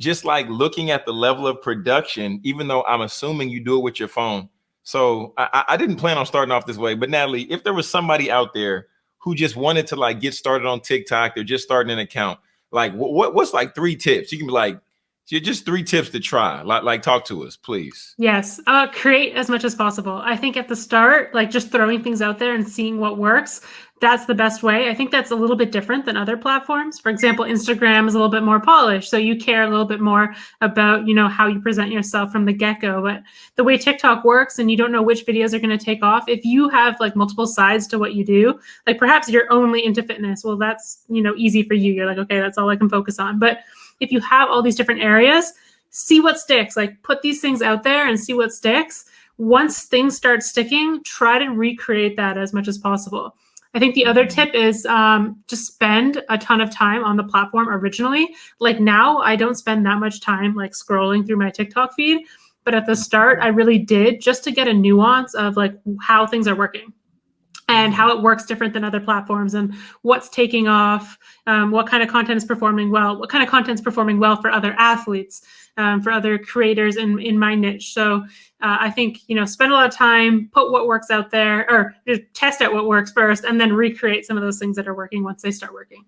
just like looking at the level of production, even though I'm assuming you do it with your phone. So I, I didn't plan on starting off this way, but Natalie, if there was somebody out there who just wanted to like get started on TikTok, they're just starting an account, like what what's like three tips? You can be like, just three tips to try. Like, like talk to us, please. Yes, uh, create as much as possible. I think at the start, like just throwing things out there and seeing what works, that's the best way. I think that's a little bit different than other platforms. For example, Instagram is a little bit more polished, so you care a little bit more about you know how you present yourself from the get go. But the way TikTok works, and you don't know which videos are going to take off. If you have like multiple sides to what you do, like perhaps you're only into fitness, well, that's you know easy for you. You're like, okay, that's all I can focus on. But if you have all these different areas, see what sticks. Like put these things out there and see what sticks. Once things start sticking, try to recreate that as much as possible. I think the other tip is um, just spend a ton of time on the platform originally. Like now, I don't spend that much time like scrolling through my TikTok feed, but at the start, I really did just to get a nuance of like how things are working and how it works different than other platforms and what's taking off, um, what kind of content is performing well, what kind of content is performing well for other athletes, um, for other creators in, in my niche. So uh, I think, you know, spend a lot of time, put what works out there or just test out what works first and then recreate some of those things that are working once they start working.